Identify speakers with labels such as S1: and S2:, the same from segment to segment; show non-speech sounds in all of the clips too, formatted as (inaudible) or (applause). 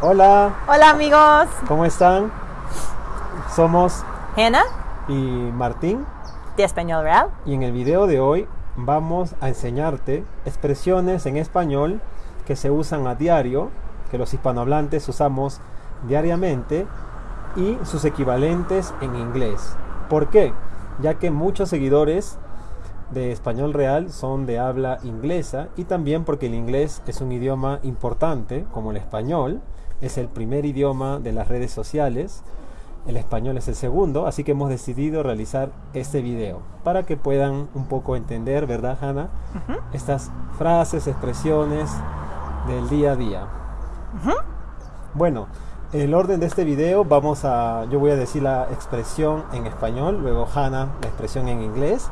S1: Hola,
S2: Hola amigos,
S1: ¿cómo están? Somos
S2: Hannah
S1: y Martín
S2: de Español Real.
S1: y en el video de hoy vamos a enseñarte expresiones en español que se usan a diario, que los hispanohablantes usamos diariamente y sus equivalentes en inglés. ¿Por qué? Ya que muchos seguidores de español real son de habla inglesa y también porque el inglés es un idioma importante como el español, es el primer idioma de las redes sociales, el español es el segundo, así que hemos decidido realizar este video para que puedan un poco entender, ¿verdad, Hannah? Estas frases, expresiones del día a día. Bueno, el orden de este video vamos a, yo voy a decir la expresión en español, luego Hannah la expresión en inglés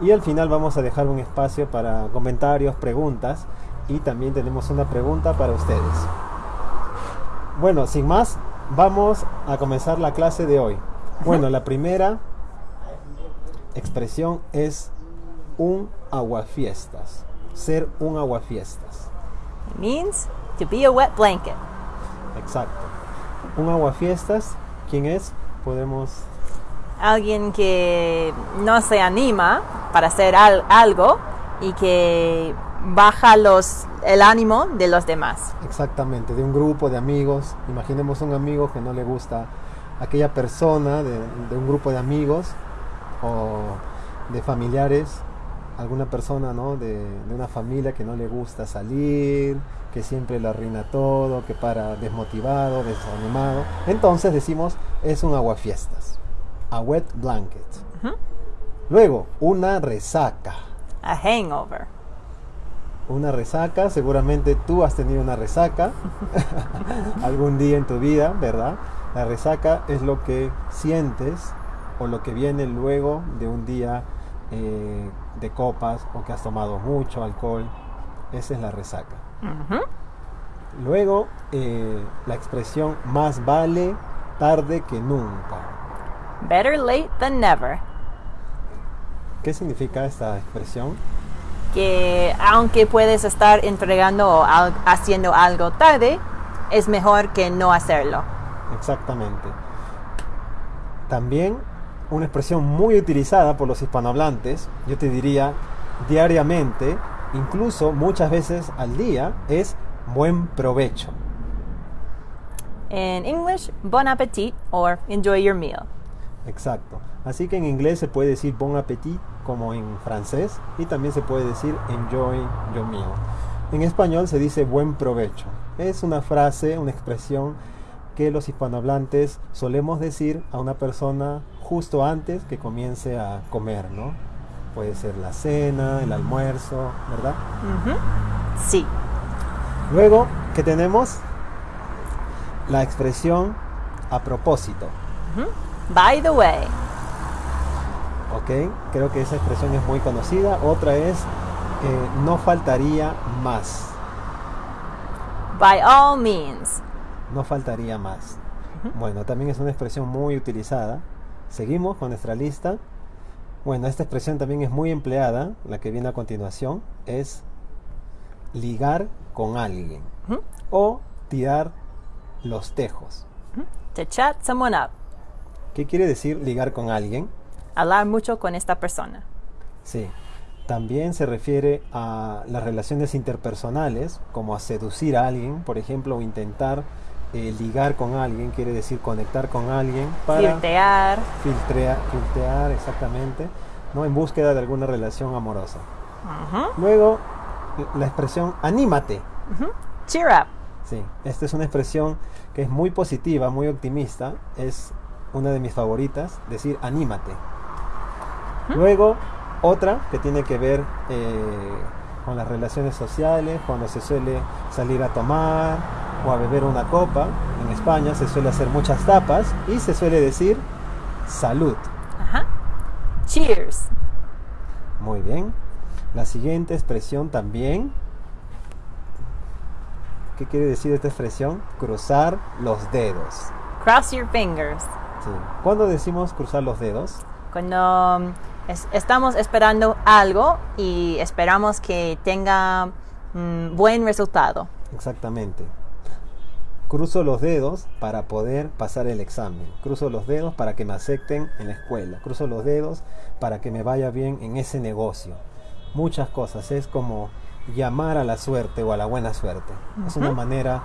S1: y al final vamos a dejar un espacio para comentarios, preguntas y también tenemos una pregunta para ustedes. Bueno, sin más, vamos a comenzar la clase de hoy. Bueno, la primera expresión es un aguafiestas, ser un aguafiestas.
S2: It means to be a wet blanket.
S1: Exacto. Un aguafiestas, ¿quién es? Podemos
S2: Alguien que no se anima para hacer al- algo y que baja los, el ánimo de los demás.
S1: Exactamente, de un grupo de amigos. Imaginemos un amigo que no le gusta aquella persona de, de un grupo de amigos o de familiares, alguna persona ¿no? de, de una familia que no le gusta salir, que siempre lo arruina todo, que para desmotivado, desanimado. Entonces decimos es un aguafiestas, a wet blanket. Luego, una resaca.
S2: A hangover.
S1: Una resaca, seguramente tú has tenido una resaca (laughs) algún día en tu vida, ¿verdad? La resaca es lo que sientes o lo que viene luego de un día eh, de copas o que has tomado mucho alcohol. Esa es la resaca. Luego, eh, la expresión más vale tarde que nunca.
S2: Better late than never.
S1: ¿Qué significa esta expresión?
S2: Que aunque puedes estar entregando o al- haciendo algo tarde, es mejor que no hacerlo.
S1: Exactamente. También una expresión muy utilizada por los hispanohablantes, yo te diría diariamente, incluso muchas veces al día, es buen provecho.
S2: In English, bon appetit or enjoy your meal.
S1: Exacto. Así que en inglés se puede decir bon appetit como en francés y también se puede decir enjoy your meal. En español se dice buen provecho. Es una frase, una expresión que los hispanohablantes solemos decir a una persona justo antes que comience a comer, ¿no? Puede ser la cena, el almuerzo, ¿verdad?
S2: Ujú. Sí.
S1: Luego, ¿qué tenemos? La expresión a propósito.
S2: Ujú. By the way.
S1: ¿ok? Creo que esa expresión es muy conocida. Otra es, eh, no faltaría más.
S2: By all means.
S1: No faltaría más. Bueno, también es una expresión muy utilizada. Seguimos con nuestra lista. Bueno, esta expresión también es muy empleada. La que viene a continuación es ligar con alguien o tirar los tejos.
S2: To chat someone up.
S1: ¿Qué quiere decir ligar con alguien?
S2: Hablar mucho con esta persona.
S1: Sí. También se refiere a las relaciones interpersonales, como a seducir a alguien, por ejemplo, o intentar eh, ligar con alguien, quiere decir conectar con alguien para
S2: Flirtear.
S1: filtrear, filtrear exactamente, ¿no? en búsqueda de alguna relación amorosa. Luego, la expresión anímate.
S2: Cheer up.
S1: Sí, esta es una expresión que es muy positiva, muy optimista. Es una de mis favoritas, decir anímate. Luego, otra que tiene que ver eh, con las relaciones sociales, cuando se suele salir a tomar o a beber una copa. En España se suele hacer muchas tapas y se suele decir salud.
S2: Ajá. Cheers.
S1: Muy bien. La siguiente expresión también. ¿Qué quiere decir esta expresión? Cruzar los dedos.
S2: Cross your fingers.
S1: Sí. ¿Cuándo decimos cruzar los dedos?
S2: Cuando um, es- estamos esperando algo y esperamos que tenga mm, buen resultado.
S1: Exactamente. Cruzo los dedos para poder pasar el examen. Cruzo los dedos para que me acepten en la escuela. Cruzo los dedos para que me vaya bien en ese negocio. Muchas cosas. Es como llamar a la suerte o a la buena suerte. Es una manera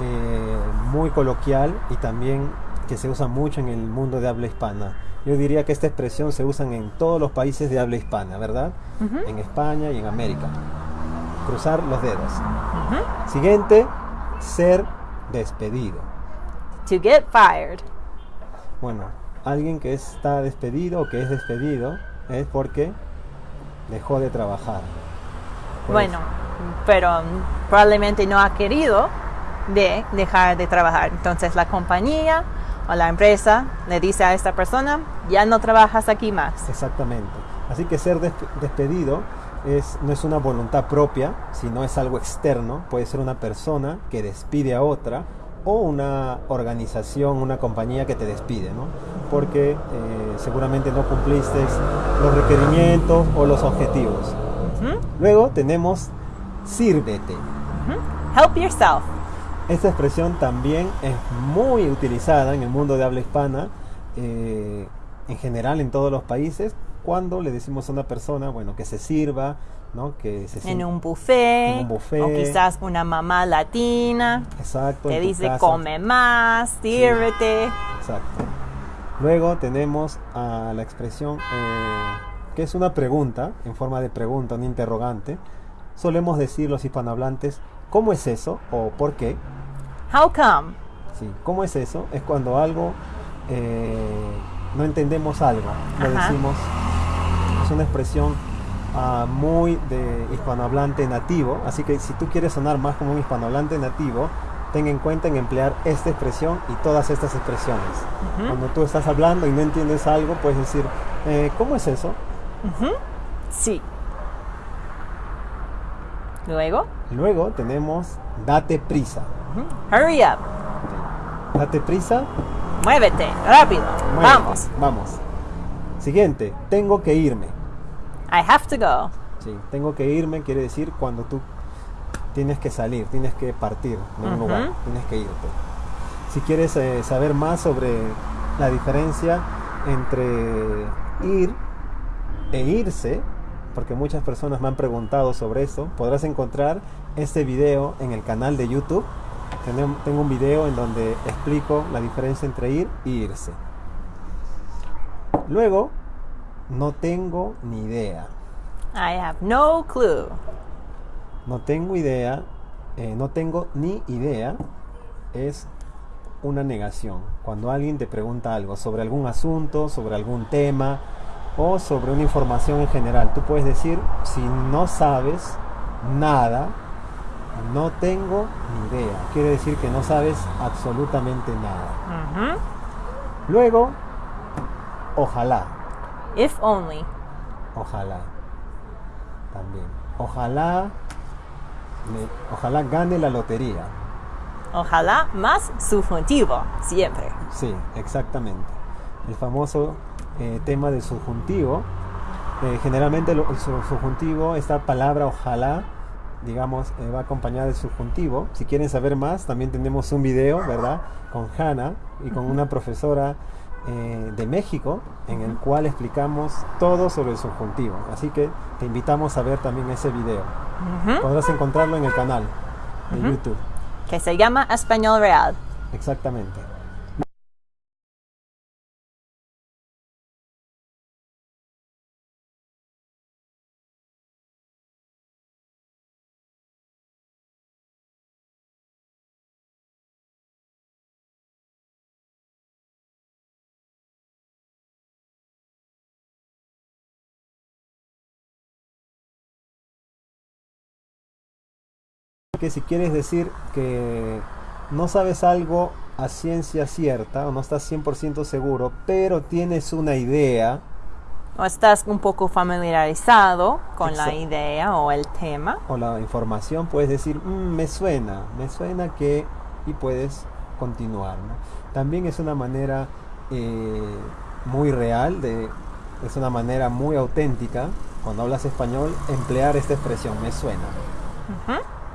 S1: eh, muy coloquial y también que se usa mucho en el mundo de habla hispana. Yo diría que esta expresión se usa en todos los países de habla hispana, ¿verdad? En España y en América. Cruzar los dedos. Siguiente, ser despedido.
S2: To get fired.
S1: Bueno, alguien que está despedido o que es despedido es porque dejó de trabajar. Pues,
S2: Bueno, pero mm, probablemente no ha querido de dejar de trabajar. Entonces la compañía o la empresa le dice a esta persona, ya no trabajas aquí más.
S1: Exactamente. Así que ser desp- despedido es, no es una voluntad propia, sino es algo externo. Puede ser una persona que despide a otra o una organización, una compañía que te despide, ¿no? Porque eh, seguramente no cumpliste los requerimientos o los objetivos. Luego tenemos sírvete.
S2: Help yourself.
S1: Esta expresión también es muy utilizada en el mundo de habla hispana, eh, en general en todos los países, cuando le decimos a una persona, bueno, que se sirva, ¿no? Que se
S2: En
S1: sienta-
S2: un buffet,
S1: En un buffet.
S2: o quizás una mamá latina
S1: Exacto. tu
S2: dice
S1: casa.
S2: come más, sírvete.
S1: Exacto. Luego tenemos a la expresión eh, que es una pregunta, en forma de pregunta, un interrogante. Solemos decir los hispanohablantes, ¿cómo es eso? o ¿por qué?
S2: How come?
S1: Sí, ¿cómo es eso? Es cuando algo eh, no entendemos algo. Lo
S2: Ajá.
S1: decimos, es una expresión ah, muy de hispanohablante nativo. Así que si tú quieres sonar más como un hispanohablante nativo, ten en cuenta en emplear esta expresión y todas estas expresiones. Cuando tú estás hablando y no entiendes algo, puedes decir, eh, ¿cómo es eso?
S2: Sí. Luego,
S1: Luego tenemos date prisa.
S2: hurry up.
S1: Date prisa,
S2: Muévete, rápido.
S1: muévete,
S2: Vamos.
S1: Vamos. Siguiente, tengo que irme.
S2: I have to go.
S1: Sí, tengo que irme quiere decir cuando tú tienes que salir, tienes que partir de un lugar, tienes que irte. Si quieres eh, saber más sobre la diferencia entre ir e irse, porque muchas personas me han preguntado sobre eso, podrás encontrar este video en el canal de YouTube. Tengo un video en donde explico la diferencia entre ir y irse. Luego, no tengo ni idea.
S2: I have no clue.
S1: No tengo idea, eh, no tengo ni idea, es una negación. Cuando alguien te pregunta algo sobre algún asunto, sobre algún tema o sobre una información en general, tú puedes decir, si no sabes nada, no tengo ni idea. Quiere decir que no sabes absolutamente nada. Luego, ojalá,
S2: If only.
S1: ojalá. También. Ojalá, me- ojalá gane la lotería.
S2: Ojalá más subjuntivo, siempre.
S1: Sí, exactamente. El famoso eh, tema del subjuntivo. Eh, generalmente el su- subjuntivo, esta palabra ojalá, digamos, eh, va acompañada del subjuntivo. Si quieren saber más, también tenemos un video, ¿verdad? Con Hannah y con una profesora eh, de México, en el cual explicamos todo sobre el subjuntivo. Así que te invitamos a ver también ese video. Podrás encontrarlo en el canal de YouTube.
S2: Que se llama Español Real.
S1: Exactamente. Que si quieres decir que no sabes algo a ciencia cierta o no estás 100% seguro, pero tienes una idea,
S2: O estás un poco familiarizado con la idea o el tema.
S1: o la información, puedes decir, "Mm, me suena, me suena que, y puedes continuar. ¿no? También es una manera eh, muy real, de, es una manera muy auténtica, cuando hablas español, emplear esta expresión, me suena.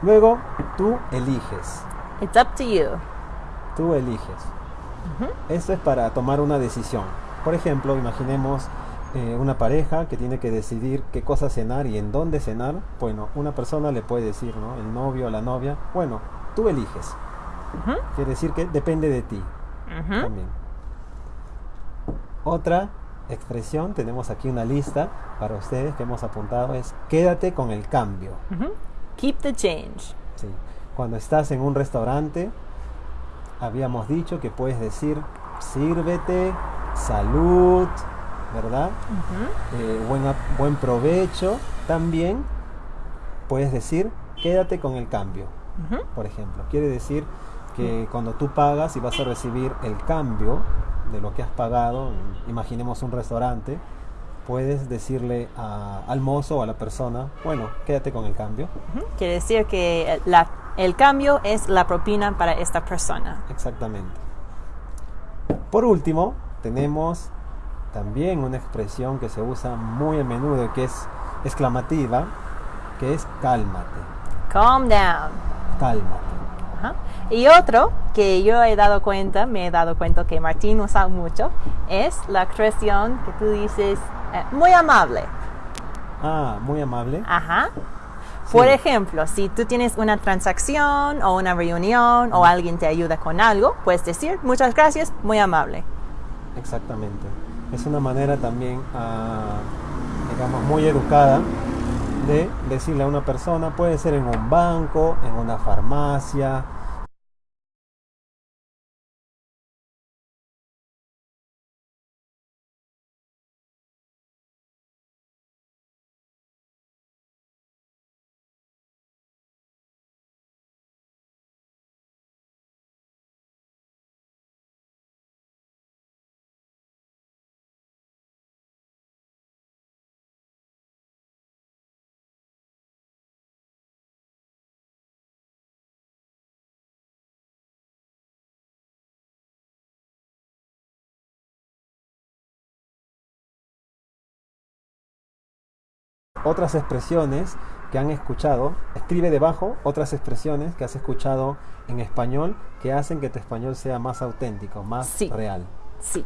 S1: Luego, tú eliges.
S2: It's up to you.
S1: Tú eliges. Esto es para tomar una decisión. Por ejemplo, imaginemos eh, una pareja que tiene que decidir qué cosa cenar y en dónde cenar. Bueno, una persona le puede decir, ¿no? El novio o la novia, bueno, tú eliges. Quiere decir que depende de ti también. Otra expresión, tenemos aquí una lista para ustedes que hemos apuntado, es quédate con el cambio.
S2: Keep the change.
S1: Sí. Cuando estás en un restaurante, habíamos dicho que puedes decir sírvete, salud, ¿verdad? Eh, buen, provecho. También puedes decir quédate con el cambio, por ejemplo. Quiere decir que cuando tú pagas y vas a recibir el cambio de lo que has pagado, imaginemos un restaurante, puedes decirle a- al mozo o a la persona, bueno, quédate con el cambio.
S2: Ujú. Quiere decir que la- el cambio es la propina para esta persona.
S1: Exactamente. Por último, tenemos también una expresión que se usa muy a menudo, que es exclamativa, que es cálmate,
S2: Calm down.
S1: cálmate.
S2: Ajá. Y otro que yo he dado cuenta, me he dado cuenta que Martín usa mucho, es la expresión que tú dices eh, muy amable.
S1: Ah, muy amable.
S2: Ajá.
S1: Sí.
S2: Por ejemplo, si tú tienes una transacción o una reunión o alguien te ayuda con algo, puedes decir muchas gracias, muy amable.
S1: Exactamente. Es una manera también, ah, digamos, muy educada de decirle a una persona, puede ser en un banco, en una farmacia, otras expresiones que han escuchado, escribe debajo otras expresiones que has escuchado en español que hacen que tu español sea más auténtico, más
S2: Sí.
S1: real.
S2: Sí,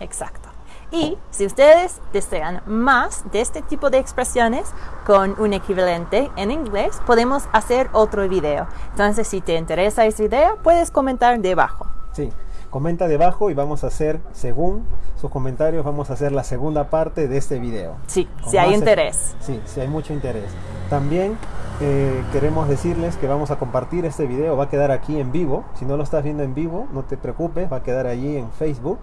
S2: exacto. Y si ustedes desean más de este tipo de expresiones con un equivalente en inglés, podemos hacer otro video. Entonces, si te interesa esa idea, puedes comentar debajo.
S1: Sí, comenta debajo y vamos a hacer, según sus comentarios, vamos a hacer la segunda parte de este video.
S2: Sí, si hay interés.
S1: Sí, si hay mucho interés. También eh, queremos decirles que vamos a compartir este video, va a quedar aquí en vivo. Si no lo estás viendo en vivo, no te preocupes, va a quedar allí en Facebook.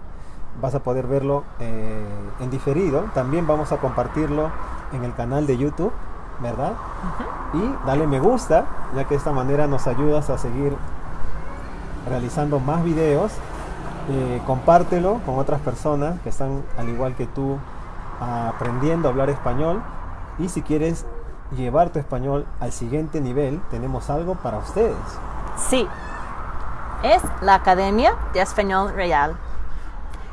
S1: Vas a poder verlo eh, en diferido. También vamos a compartirlo en el canal de YouTube, ¿verdad? Y dale me gusta, ya que de esta manera nos ayudas a seguir realizando más videos. Eh, compártelo con otras personas que están al igual que tú aprendiendo a hablar español. Y si quieres llevar tu español al siguiente nivel, tenemos algo para ustedes.
S2: Sí, es la Academia de Español Real.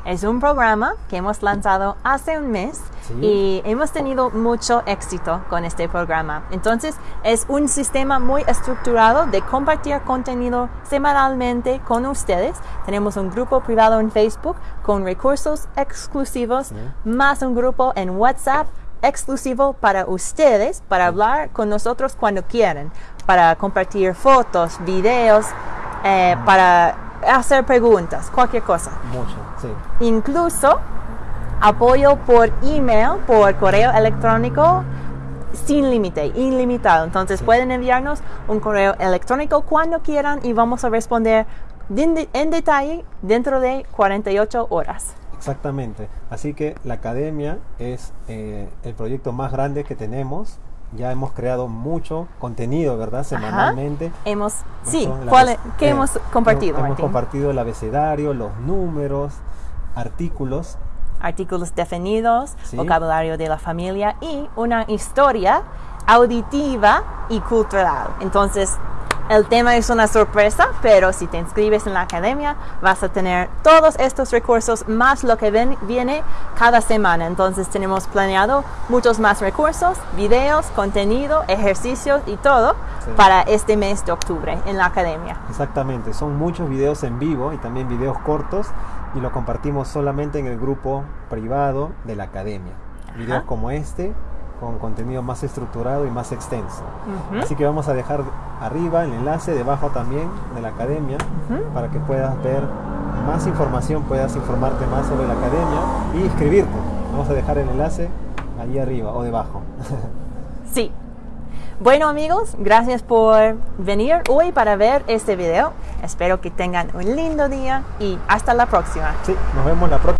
S2: Es un programa que hemos lanzado hace un mes
S1: Sí.
S2: y hemos tenido mucho éxito con este programa. Entonces, es un sistema muy estructurado de compartir contenido semanalmente con ustedes. Tenemos un grupo privado en Facebook con recursos exclusivos,
S1: Sí.
S2: más un grupo en WhatsApp exclusivo para ustedes, para hablar con nosotros cuando quieran, para compartir fotos, videos, eh, para hacer preguntas, cualquier cosa.
S1: Mucho, sí.
S2: Incluso apoyo por email, por correo electrónico sin límite, ilimitado. Entonces
S1: Sí.
S2: pueden enviarnos un correo electrónico cuando quieran y vamos a responder de- en detalle dentro de 48 horas.
S1: Exactamente. Así que la academia es eh, el proyecto más grande que tenemos. Ya hemos creado mucho contenido, ¿verdad? Semanalmente.
S2: Hemos, sí,
S1: Son las-
S2: ¿cuál ¿qué
S1: eh,
S2: hemos compartido,
S1: Hemos
S2: Martín?
S1: compartido el abecedario, los números, artículos.
S2: Artículos definidos,
S1: Sí.
S2: vocabulario de la familia y una historia auditiva y cultural. Entonces, El tema es una sorpresa, pero si te inscribes en la academia vas a tener todos estos recursos más lo que ven- viene cada semana. Entonces tenemos planeado muchos más recursos, videos, contenido, ejercicios y todo
S1: Sí.
S2: para este mes de octubre en la academia.
S1: Exactamente, son muchos videos en vivo y también videos cortos y lo compartimos solamente en el grupo privado de la academia. Videos como este con contenido más estructurado y más extenso. Así que vamos a dejar arriba el enlace, debajo también de la academia, para que puedas ver más información, puedas informarte más sobre la academia y inscribirte. Vamos a dejar el enlace ahí arriba o debajo. (laughs)
S2: Sí. Bueno amigos, gracias por venir hoy para ver este video. Espero que tengan un lindo día y hasta la próxima.
S1: sí, nos vemos la próxima.